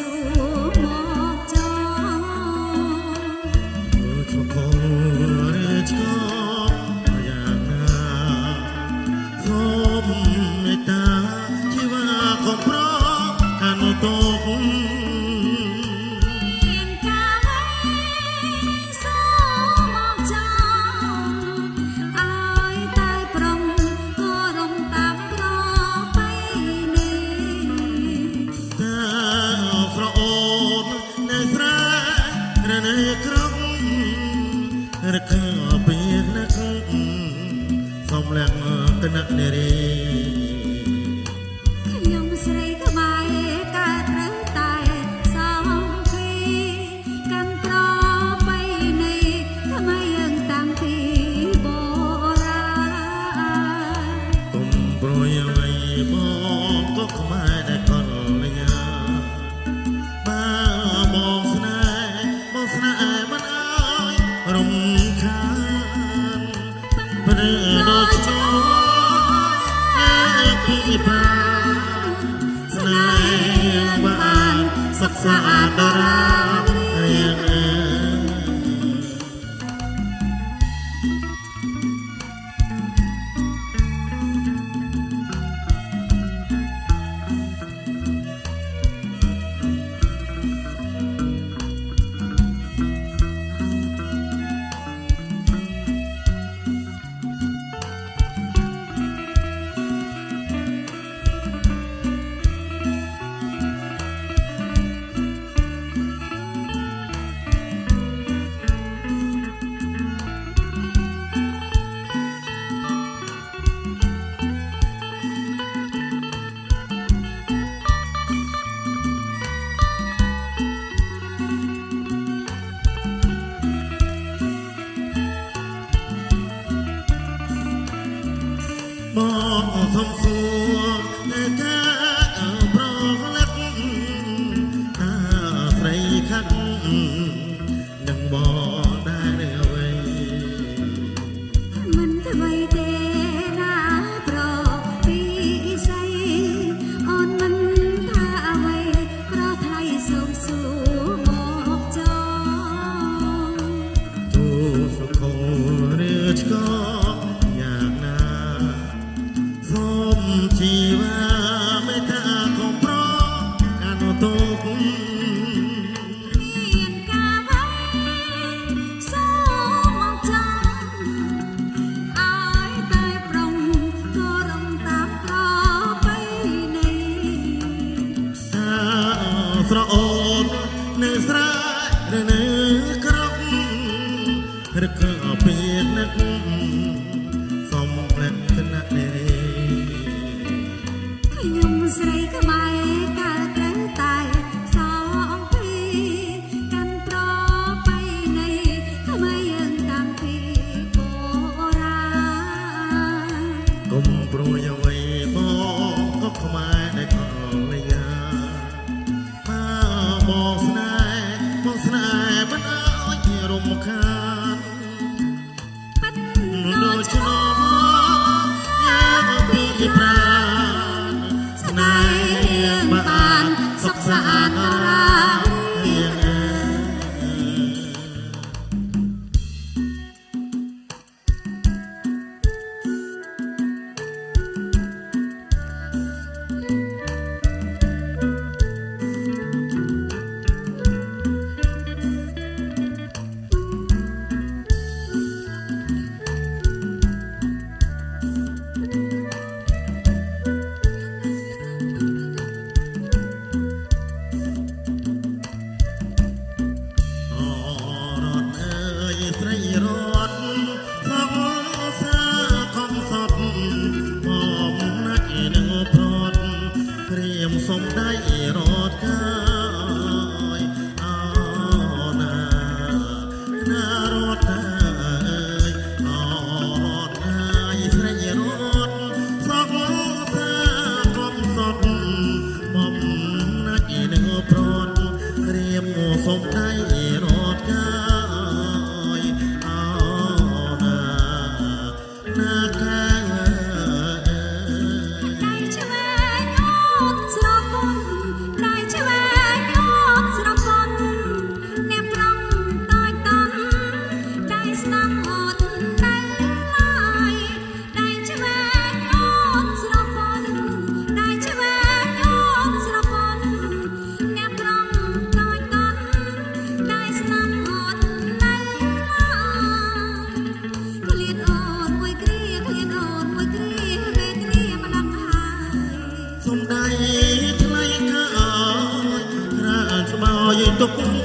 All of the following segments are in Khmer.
路。 ពីនឹកសំលាក់គណៈនារី Saat Afro រត់កាយអោណាណារត់កាយអោរត់កាយស្រេចរត់សោកសាគំសត់បំណាច់នឹងប្រត់រៀបមកសុំតែ the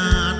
not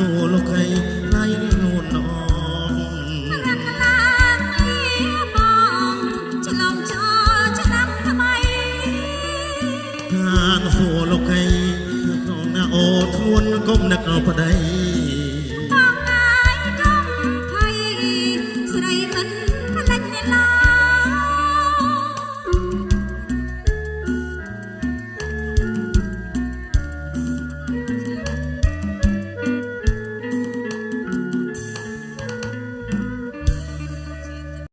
សួរលោកអីណៃនួនអងខាងឡាងនេះបងឆ្លងចោឆ្នាំថ្មីខាងសួរលោកអីក្នុងណាអូធ្ងន់គុំនឹកប្តី